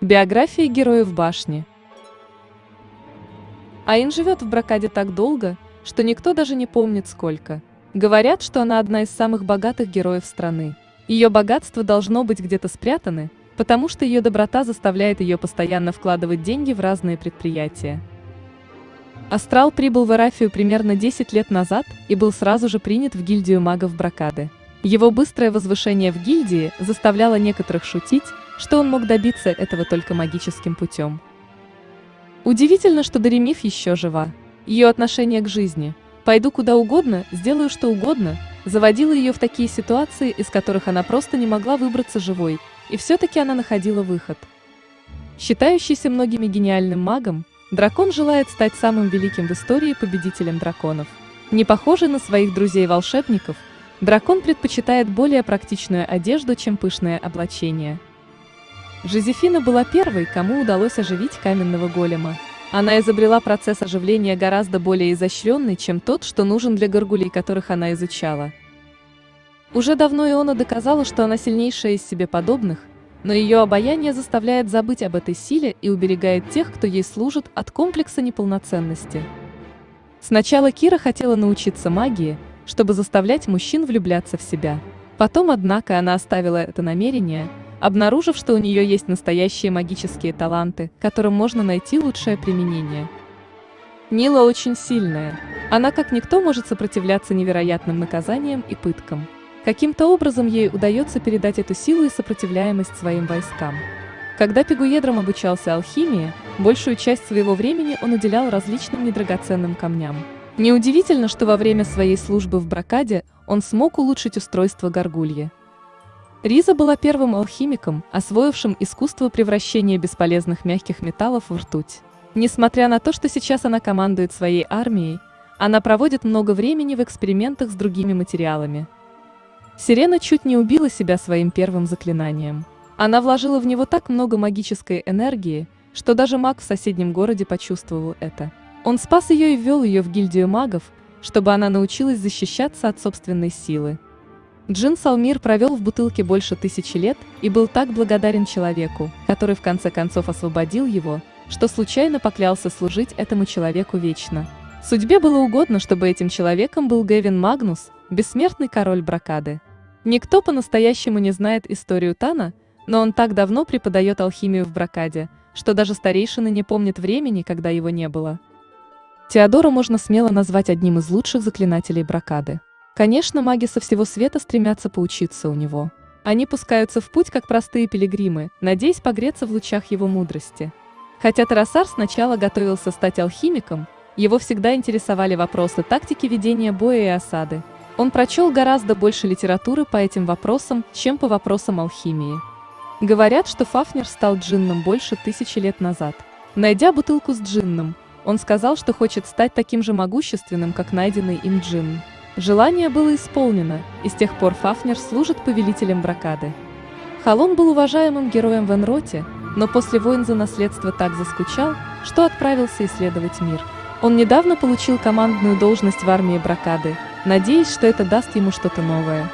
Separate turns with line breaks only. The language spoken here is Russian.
Биография героев башни. Аин живет в Бракаде так долго, что никто даже не помнит сколько. Говорят, что она одна из самых богатых героев страны. Ее богатство должно быть где-то спрятаны, потому что ее доброта заставляет ее постоянно вкладывать деньги в разные предприятия. Астрал прибыл в Эрафию примерно 10 лет назад и был сразу же принят в гильдию магов Бракады. Его быстрое возвышение в гильдии заставляло некоторых шутить, что он мог добиться этого только магическим путем. Удивительно, что Даремиф еще жива. Ее отношение к жизни «пойду куда угодно, сделаю что угодно» заводило ее в такие ситуации, из которых она просто не могла выбраться живой, и все-таки она находила выход. Считающийся многими гениальным магом, дракон желает стать самым великим в истории победителем драконов. Не похожий на своих друзей-волшебников, Дракон предпочитает более практичную одежду, чем пышное облачение. Жозефина была первой, кому удалось оживить каменного голема. Она изобрела процесс оживления гораздо более изощренный, чем тот, что нужен для горгулей, которых она изучала. Уже давно Иона доказала, что она сильнейшая из себе подобных, но ее обаяние заставляет забыть об этой силе и уберегает тех, кто ей служит, от комплекса неполноценности. Сначала Кира хотела научиться магии – чтобы заставлять мужчин влюбляться в себя. Потом, однако, она оставила это намерение, обнаружив, что у нее есть настоящие магические таланты, которым можно найти лучшее применение. Нила очень сильная. Она как никто может сопротивляться невероятным наказаниям и пыткам. Каким-то образом ей удается передать эту силу и сопротивляемость своим войскам. Когда Пигуедром обучался алхимии, большую часть своего времени он уделял различным недрагоценным камням. Неудивительно, что во время своей службы в Бракаде он смог улучшить устройство горгульи. Риза была первым алхимиком, освоившим искусство превращения бесполезных мягких металлов в ртуть. Несмотря на то, что сейчас она командует своей армией, она проводит много времени в экспериментах с другими материалами. Сирена чуть не убила себя своим первым заклинанием. Она вложила в него так много магической энергии, что даже маг в соседнем городе почувствовал это. Он спас ее и ввел ее в гильдию магов, чтобы она научилась защищаться от собственной силы. Джин Салмир провел в бутылке больше тысячи лет и был так благодарен человеку, который в конце концов освободил его, что случайно поклялся служить этому человеку вечно. Судьбе было угодно, чтобы этим человеком был Гевин Магнус, бессмертный король Бракады. Никто по-настоящему не знает историю Тана, но он так давно преподает алхимию в Бракаде, что даже старейшины не помнят времени, когда его не было. Теодора можно смело назвать одним из лучших заклинателей бракады. Конечно, маги со всего света стремятся поучиться у него. Они пускаются в путь, как простые пилигримы, надеясь погреться в лучах его мудрости. Хотя Тарасар сначала готовился стать алхимиком, его всегда интересовали вопросы тактики ведения боя и осады. Он прочел гораздо больше литературы по этим вопросам, чем по вопросам алхимии. Говорят, что Фафнер стал джинном больше тысячи лет назад. Найдя бутылку с джинном, он сказал, что хочет стать таким же могущественным, как найденный им джин. Желание было исполнено, и с тех пор Фафнер служит повелителем Бракады. Халон был уважаемым героем в Энроте, но после войн за наследство так заскучал, что отправился исследовать мир. Он недавно получил командную должность в армии Бракады, надеясь, что это даст ему что-то новое.